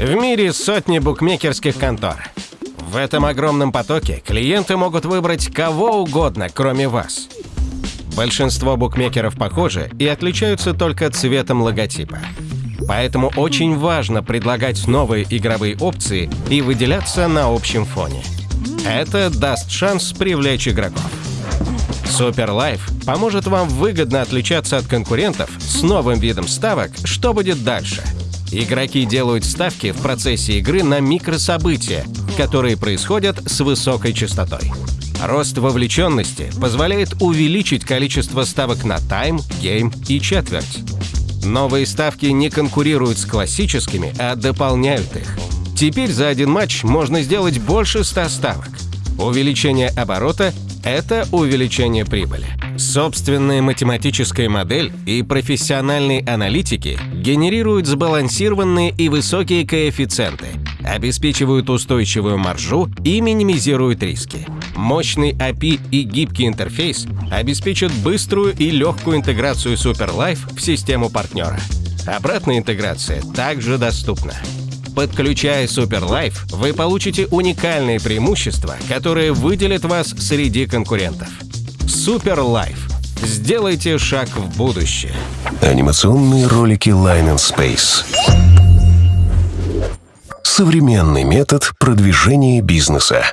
В мире сотни букмекерских контор. В этом огромном потоке клиенты могут выбрать кого угодно, кроме вас. Большинство букмекеров похожи и отличаются только цветом логотипа. Поэтому очень важно предлагать новые игровые опции и выделяться на общем фоне. Это даст шанс привлечь игроков. Life поможет вам выгодно отличаться от конкурентов с новым видом ставок, что будет дальше. Игроки делают ставки в процессе игры на микрособытия, которые происходят с высокой частотой. Рост вовлеченности позволяет увеличить количество ставок на тайм, гейм и четверть. Новые ставки не конкурируют с классическими, а дополняют их. Теперь за один матч можно сделать больше 100 ставок. Увеличение оборота – это увеличение прибыли. Собственная математическая модель и профессиональные аналитики генерируют сбалансированные и высокие коэффициенты, обеспечивают устойчивую маржу и минимизируют риски. Мощный API и гибкий интерфейс обеспечат быструю и легкую интеграцию SuperLife в систему партнера. Обратная интеграция также доступна. Подключая SuperLife, вы получите уникальные преимущества, которые выделят вас среди конкурентов. SuperLife. Сделайте шаг в будущее. Анимационные ролики Line and Space. Современный метод продвижения бизнеса.